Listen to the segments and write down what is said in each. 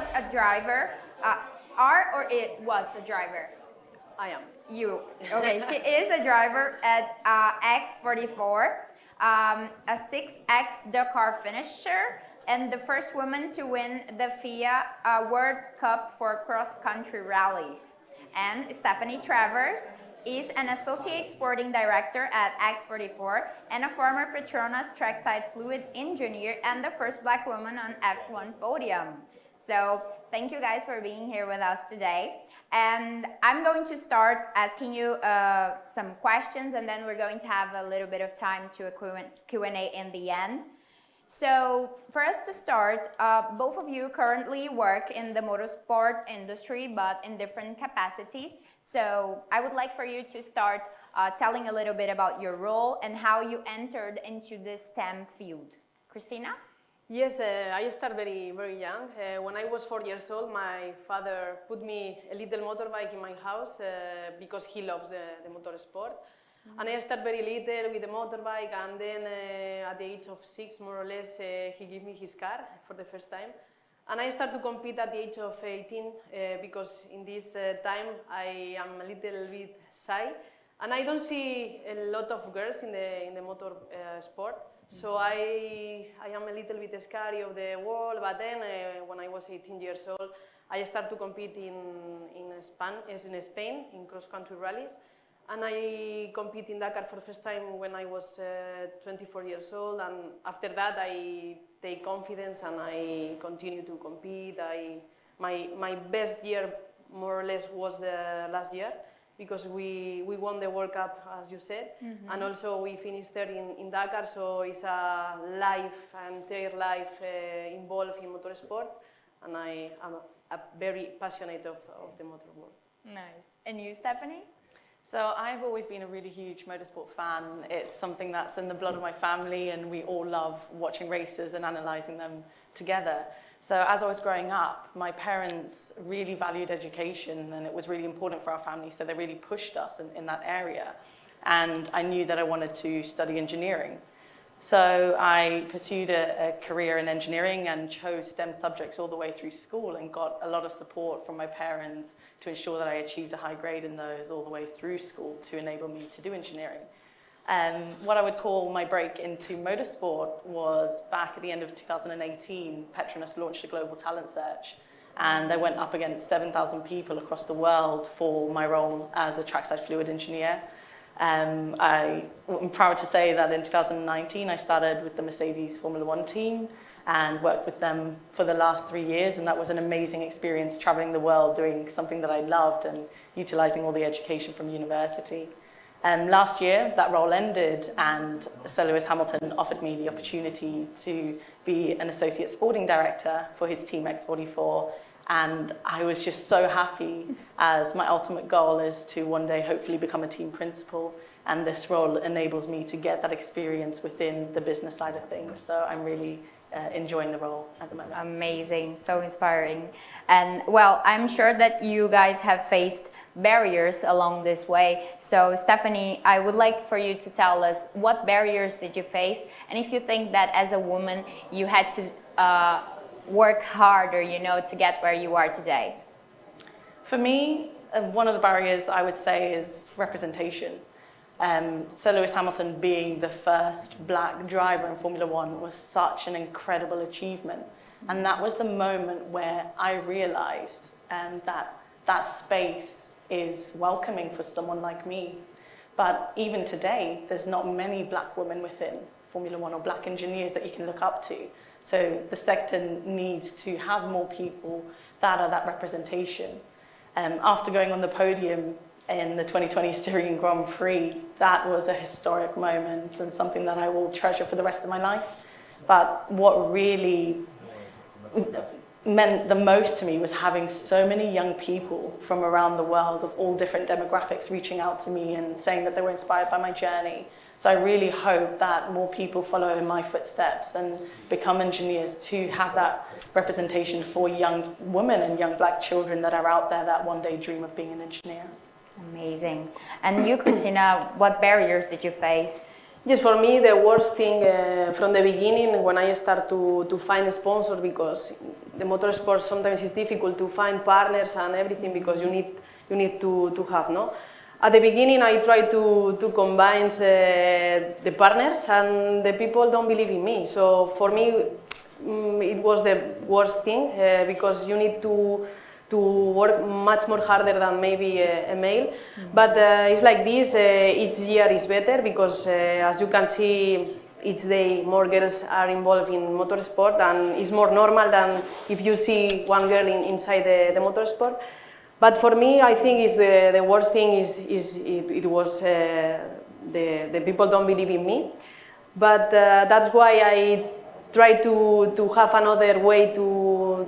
was a driver, uh, are or it was a driver? I am. You. Okay, she is a driver at uh, X44, um, a 6X Dakar finisher, and the first woman to win the FIA uh, World Cup for cross-country rallies. And Stephanie Travers is an associate sporting director at X44 and a former Petronas trackside fluid engineer and the first black woman on F1 podium. So thank you guys for being here with us today. And I'm going to start asking you uh, some questions and then we're going to have a little bit of time to a Q&A in the end. So for us to start, uh, both of you currently work in the motorsport industry, but in different capacities. So I would like for you to start uh, telling a little bit about your role and how you entered into the STEM field. Cristina? Yes, uh, I started very, very young. Uh, when I was four years old, my father put me a little motorbike in my house uh, because he loves the, the motorsport. And I started very little with the motorbike and then uh, at the age of six, more or less, uh, he gave me his car for the first time. And I started to compete at the age of 18 uh, because in this time I am a little bit shy and I don't see a lot of girls in the, in the motor sport. So I, I am a little bit scary of the world, but then uh, when I was 18 years old, I started to compete in, in, Spain, in Spain in cross-country rallies. And I competed in Dakar for the first time when I was uh, 24 years old, and after that I take confidence and I continue to compete. I, my, my best year, more or less, was the last year because we, we won the World Cup, as you said, mm -hmm. and also we finished third in, in Dakar, so it's a life, entire life uh, involved in motorsport, and I am a, a very passionate of, of the motor world. Nice. And you, Stephanie? So I've always been a really huge motorsport fan. It's something that's in the blood of my family and we all love watching races and analysing them together. So as I was growing up, my parents really valued education and it was really important for our family, so they really pushed us in, in that area. And I knew that I wanted to study engineering. So I pursued a, a, career in engineering and chose STEM subjects all the way through school and got a lot of support from my parents to ensure that I achieved a high grade in those all the way through school to enable me to do engineering. Um, what I would call my break into motorsport was back at the end of 2018, Petronas launched a global talent search and I went up against 7,000 people across the world for my role as a trackside fluid engineer. Um, I, am proud to say that in 2019 I started with the Mercedes Formula One team and worked with them for the last three years and that was an amazing experience traveling the world doing something that I loved and utilizing all the education from university. Um, last year that role ended and Sir Lewis Hamilton offered me the opportunity to be an associate sporting director for his team X44 and I was just so happy as my ultimate goal is to one day hopefully become a team principal and this role enables me to get that experience within the business side of things. So I'm really uh, enjoying the role at the moment. Amazing, so inspiring. And well, I'm sure that you guys have faced barriers along this way. So Stephanie, I would like for you to tell us what barriers did you face and if you think that as a woman you had to uh, work harder, you know, to get where you are today? For me, uh, one of the barriers I would say is representation. Um, Sir Lewis Hamilton being the first black driver in Formula One was such an incredible achievement. And that was the moment where I realized um, that that space is welcoming for someone like me. But even today, there's not many black women within Formula One or black engineers that you can look up to. So the sector needs to have more people that are that representation. Um, after going on the podium in the 2020 Styrian Grand Prix, that was a historic moment and something that I will treasure for the rest of my life. But what really meant the most to me was having so many young people from around the world of all different demographics reaching out to me and saying that they were inspired by my journey so I really hope that more people follow in my footsteps and become engineers to have that representation for young women and young black children that are out there that one day dream of being an engineer. Amazing. And you, Cristina, what barriers did you face? Yes, for me the worst thing uh, from the beginning when I start to, to find a sponsor because the motorsport sometimes is difficult to find partners and everything because you need you need to, to have no. At the beginning I tried to, to combine uh, the partners and the people don't believe in me. So for me mm, it was the worst thing uh, because you need to to work much more harder than maybe a, a male. Mm -hmm. But uh, it's like this, uh, each year is better because uh, as you can see, each day more girls are involved in motorsport and it's more normal than if you see one girl in, inside the, the motorsport. But for me, I think is the, the worst thing is, is it, it was uh, the, the people don't believe in me. But uh, that's why I try to, to have another way to,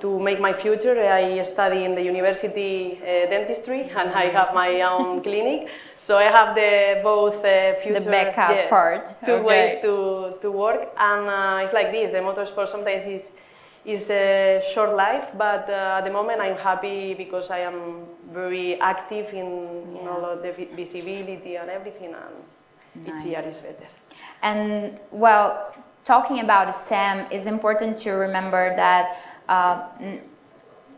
to make my future. I study in the university uh, dentistry and I have my own clinic. So I have the both uh, future, the backup yeah, part. Two okay. ways to, to work and uh, it's like this, the motorsport sometimes is, is a short life, but uh, at the moment I'm happy because I am very active in, yeah. in all of the visibility and everything and nice. each year is better. And well, talking about STEM, it's important to remember that uh,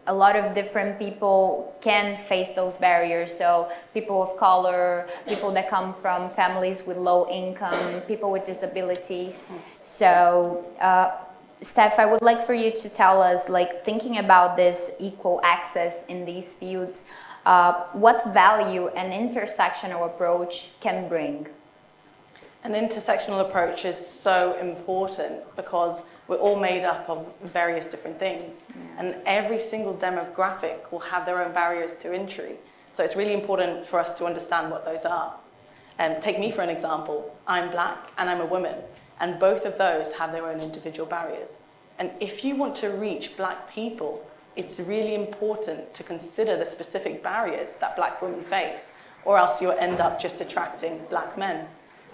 a lot of different people can face those barriers. So people of color, people that come from families with low income, people with disabilities. So uh, Steph, I would like for you to tell us, like thinking about this equal access in these fields, uh, what value an intersectional approach can bring? An intersectional approach is so important because we're all made up of various different things yeah. and every single demographic will have their own barriers to entry. So it's really important for us to understand what those are. And um, take me for an example. I'm black and I'm a woman and both of those have their own individual barriers. And if you want to reach black people, it's really important to consider the specific barriers that black women face or else you'll end up just attracting black men.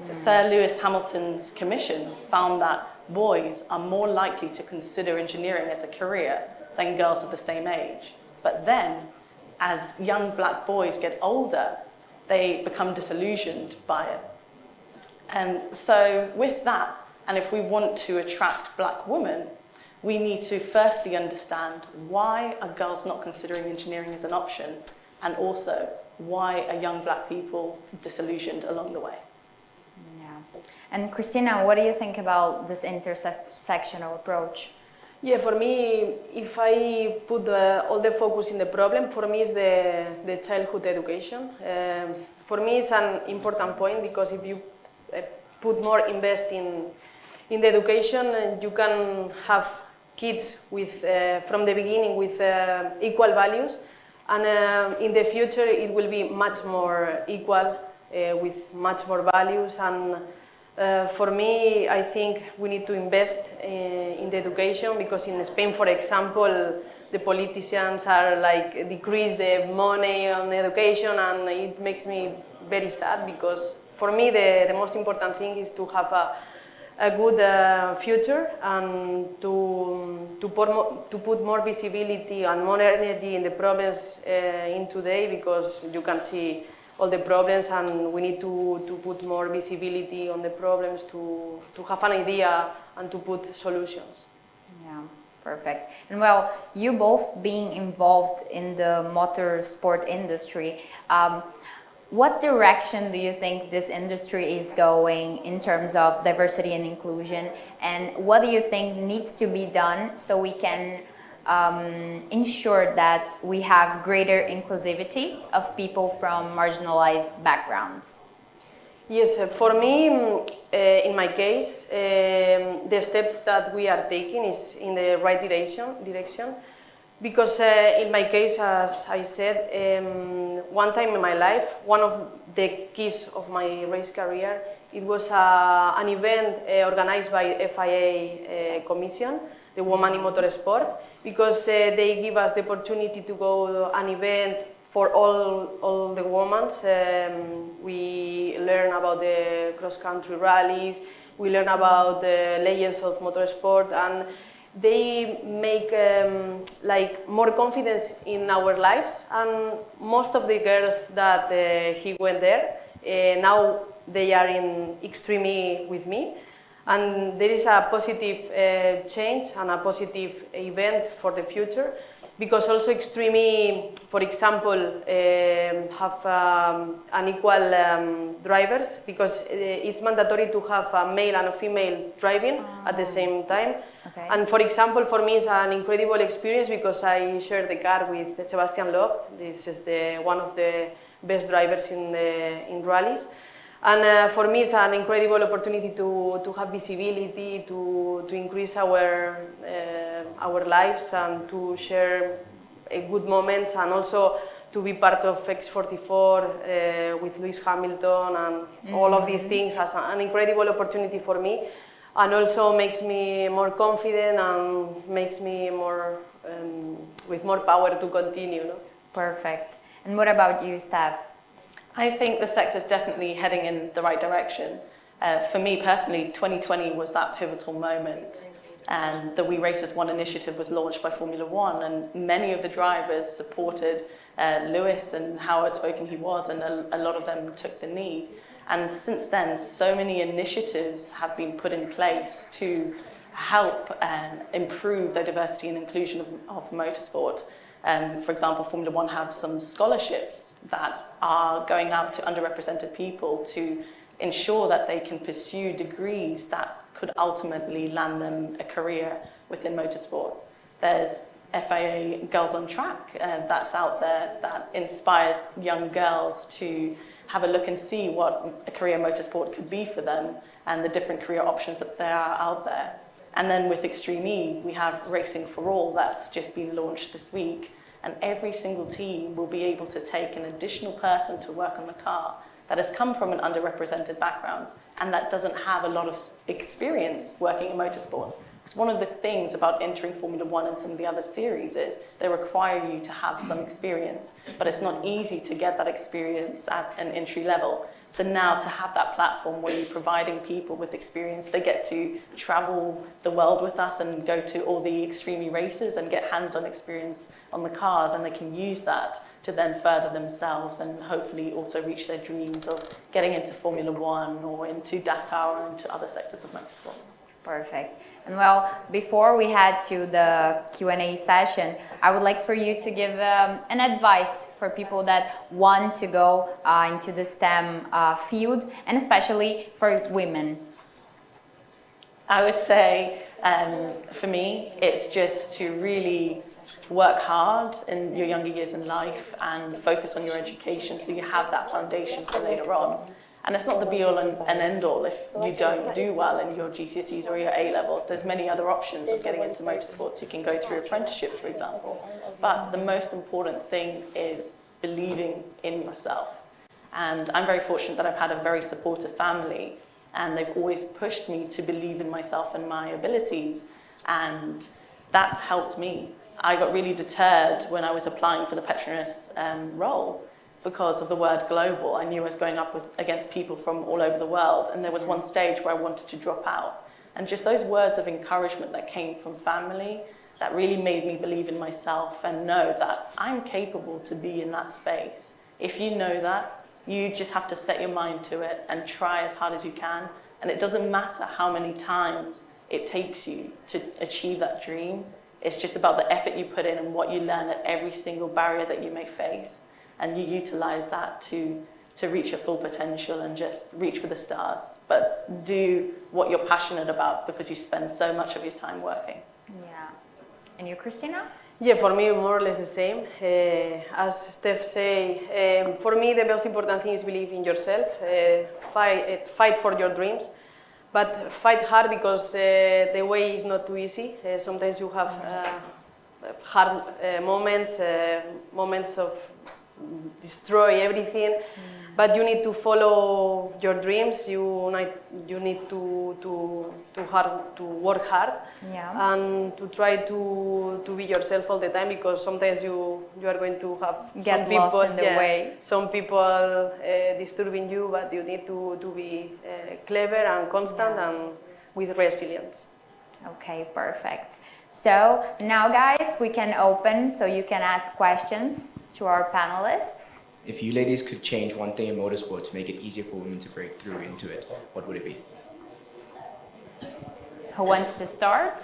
So Sir Lewis Hamilton's commission found that boys are more likely to consider engineering as a career than girls of the same age. But then, as young black boys get older, they become disillusioned by it. And so with that, and if we want to attract black women, we need to firstly understand why are girls not considering engineering as an option, and also why are young black people disillusioned along the way. And Cristina, what do you think about this intersectional approach? Yeah, for me, if I put the, all the focus in the problem, for me is the, the childhood education. Um, for me it's an important point because if you uh, put more invest in, in the education, uh, you can have kids with, uh, from the beginning with uh, equal values and uh, in the future it will be much more equal uh, with much more values and uh, for me, I think we need to invest uh, in the education because in Spain, for example, the politicians are like decrease the money on education and it makes me very sad because for me the, the most important thing is to have a, a good uh, future and to, to, put more, to put more visibility and more energy in the problems uh, in today because you can see all the problems and we need to, to put more visibility on the problems to, to have an idea and to put solutions. Yeah, perfect. And well, you both being involved in the motorsport industry, um, what direction do you think this industry is going in terms of diversity and inclusion and what do you think needs to be done so we can um, ensure that we have greater inclusivity of people from marginalized backgrounds? Yes, uh, for me, mm, uh, in my case, um, the steps that we are taking is in the right direction, direction because uh, in my case, as I said, um, one time in my life, one of the keys of my race career, it was uh, an event uh, organized by FIA uh, Commission, the Woman in Motorsport, because uh, they give us the opportunity to go to an event for all, all the women. Um, we learn about the cross-country rallies, we learn about the legends of motorsport, and they make um, like more confidence in our lives. And most of the girls that uh, he went there uh, now they are in Extreme with me. And there is a positive uh, change and a positive event for the future because also Extreme for example, um, have um, unequal um, drivers because uh, it's mandatory to have a male and a female driving at the same time. Okay. And for example, for me it's an incredible experience because I share the car with Sebastian Loeb. This is the, one of the best drivers in, the, in rallies. And uh, for me, it's an incredible opportunity to, to have visibility, to, to increase our, uh, our lives and to share uh, good moments and also to be part of X44 uh, with Lewis Hamilton and all of these things as an incredible opportunity for me and also makes me more confident and makes me more um, with more power to continue. No? Perfect. And what about you, Steph? I think the sector is definitely heading in the right direction. Uh, for me personally, 2020 was that pivotal moment. And the We Race as One initiative was launched by Formula One, and many of the drivers supported uh, Lewis and how outspoken he was, and a, a lot of them took the knee. And since then, so many initiatives have been put in place to help and improve the diversity and inclusion of, of motorsport. Um, for example, Formula One have some scholarships that are going out to underrepresented people to ensure that they can pursue degrees that could ultimately land them a career within motorsport. There's FIA Girls on Track uh, that's out there that inspires young girls to have a look and see what a career in motorsport could be for them and the different career options that there are out there. And then with Extreme E, we have Racing for All that's just been launched this week. And every single team will be able to take an additional person to work on the car that has come from an underrepresented background and that doesn't have a lot of experience working in motorsport. Because one of the things about entering Formula One and some of the other series is they require you to have some experience, but it's not easy to get that experience at an entry level. So now to have that platform where you're providing people with experience, they get to travel the world with us and go to all the extreme races and get hands-on experience on the cars and they can use that to then further themselves and hopefully also reach their dreams of getting into Formula One or into Dakar or into other sectors of motorsport. Perfect. And well, before we head to the Q&A session, I would like for you to give um, an advice for people that want to go uh, into the STEM uh, field and especially for women. I would say um, for me, it's just to really work hard in your younger years in life and focus on your education so you have that foundation for later on. And it's not the be-all and, and end-all if you don't do well in your GCSEs or your A-levels. There's many other options of getting into motorsports. You can go through apprenticeships, for example. But the most important thing is believing in yourself. And I'm very fortunate that I've had a very supportive family and they've always pushed me to believe in myself and my abilities. And that's helped me. I got really deterred when I was applying for the Petronas um, role because of the word global. I knew I was going up with, against people from all over the world, and there was one stage where I wanted to drop out. And just those words of encouragement that came from family, that really made me believe in myself and know that I'm capable to be in that space. If you know that, you just have to set your mind to it and try as hard as you can. And it doesn't matter how many times it takes you to achieve that dream. It's just about the effort you put in and what you learn at every single barrier that you may face and you utilize that to, to reach your full potential and just reach for the stars. But do what you're passionate about because you spend so much of your time working. Yeah. And you, Cristina? Yeah, for me, more or less the same. Uh, as Steph say, um, for me, the most important thing is believe in yourself, uh, fight, uh, fight for your dreams, but fight hard because uh, the way is not too easy. Uh, sometimes you have uh, hard moments, moments of destroy everything. Mm. But you need to follow your dreams. You need, you need to, to, to, hard, to work hard yeah. and to try to, to be yourself all the time because sometimes you, you are going to have Get some people, in the yeah, way. some people uh, disturbing you, but you need to, to be uh, clever and constant yeah. and with resilience. Okay, perfect. So now guys, we can open so you can ask questions to our panelists. If you ladies could change one thing in motorsport to make it easier for women to break through into it, what would it be? Who wants to start?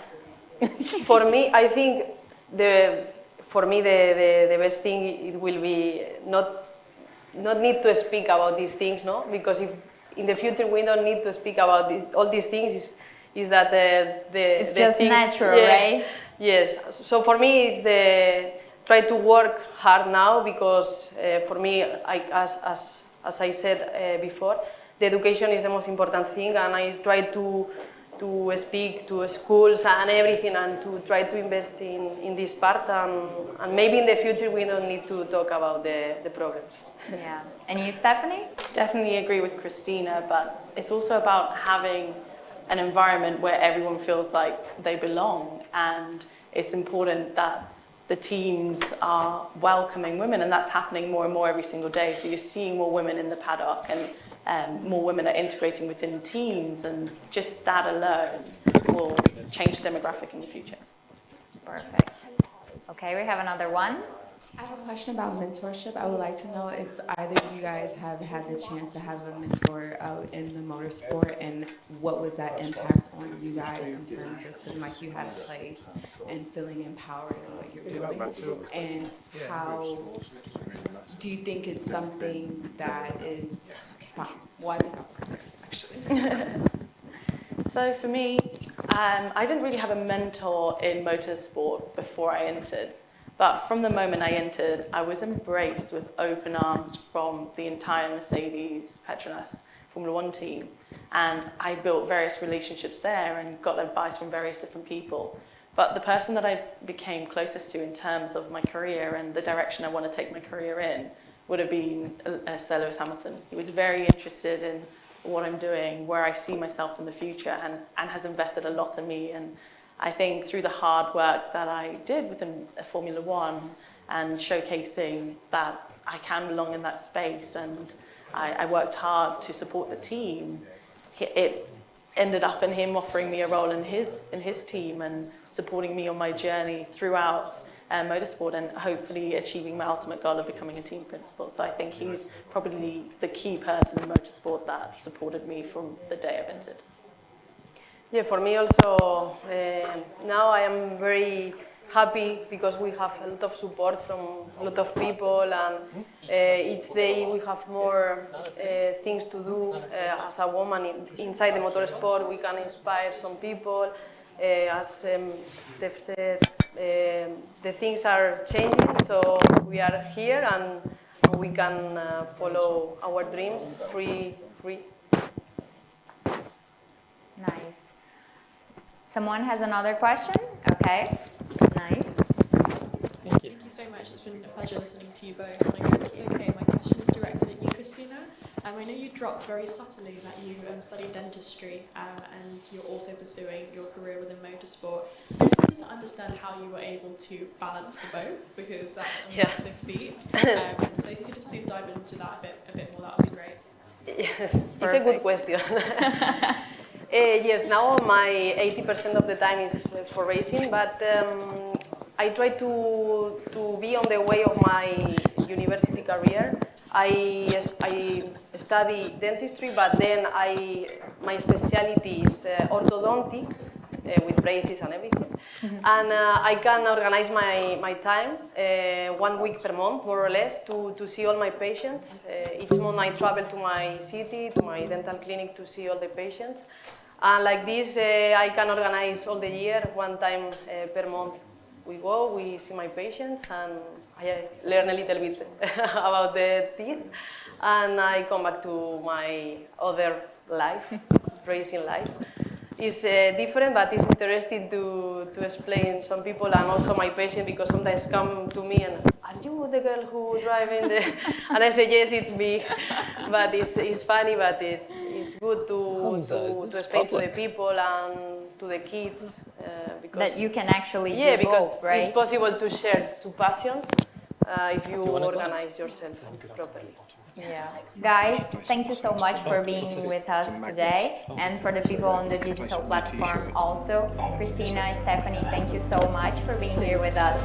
for me, I think the for me the, the, the best thing it will be not not need to speak about these things, no? Because if in the future we don't need to speak about the, all these things, is is that the the It's the just things, natural, yeah, right? Yes. So for me, it's the try to work hard now because uh, for me, I, as as as I said uh, before, the education is the most important thing, and I try to to speak to schools and everything and to try to invest in, in this part and, and maybe in the future we don't need to talk about the, the problems. Yeah. And you, Stephanie? Definitely agree with Cristina, but it's also about having an environment where everyone feels like they belong and it's important that the teams are welcoming women and that's happening more and more every single day. So you're seeing more women in the paddock and um, more women are integrating within teams and just that alone will change the demographic in the future. Perfect. Okay, we have another one. I have a question about mentorship. I would like to know if either of you guys have had the chance to have a mentor out in the motorsport and what was that impact on you guys in terms of feeling like you had a place and feeling empowered in what you're doing? And how do you think it's something that is, well, actually. So for me, um, I didn't really have a mentor in motorsport before I entered. But from the moment I entered, I was embraced with open arms from the entire Mercedes Petronas Formula One team. And I built various relationships there and got advice from various different people. But the person that I became closest to in terms of my career and the direction I want to take my career in would have been uh, Sir Lewis Hamilton. He was very interested in what I'm doing, where I see myself in the future, and, and has invested a lot in me. And I think through the hard work that I did within Formula One and showcasing that I can belong in that space, and I, I worked hard to support the team, it ended up in him offering me a role in his, in his team and supporting me on my journey throughout uh, motorsport and hopefully achieving my ultimate goal of becoming a team principal. So I think he's probably the key person in motorsport that supported me from the day I entered. Yeah, for me also, uh, now I am very happy because we have a lot of support from a lot of people and uh, each day we have more uh, things to do uh, as a woman in, inside the motorsport. We can inspire some people. Uh, as um, Steph said, um, the things are changing, so we are here and we can uh, follow our dreams free, free. Nice. Someone has another question? Okay. Nice. Thank you Thank you so much. It's been a pleasure listening to you both. And I it's okay. My question is directed at you, Cristina. Um, I know you dropped very subtly that you um, studied dentistry um, and you're also pursuing your career within motorsport. I just wanted to understand how you were able to balance the both because that's a Yeah. massive feat. Um, so if you could just please dive into that a bit, a bit more, that would be great. Yeah, it's a good question. Uh, yes, now my 80% of the time is for racing, but um, I try to, to be on the way of my university career. I, I study dentistry, but then I, my specialty is uh, orthodontic, uh, with braces and everything. And uh, I can organize my, my time uh, one week per month, more or less, to, to see all my patients. Uh, each month I travel to my city, to my dental clinic to see all the patients. And like this, uh, I can organize all the year, one time uh, per month. We go, we see my patients, and I learn a little bit about the teeth. And I come back to my other life, racing life. It's uh, different, but it's interesting to, to explain some people and also my patient because sometimes come to me and, are you the girl who driving the... and I say, yes, it's me. but it's, it's funny, but it's, it's good to, Hamza, to, to explain public? to the people and to the kids. Uh, because That you can actually yeah, do because both, right? it's possible to share two passions uh, if you want a glass? organize yourself properly. Yeah. Guys, thank you so much for being with us today and for the people on the digital platform also. Cristina, Stephanie, thank you so much for being here with us.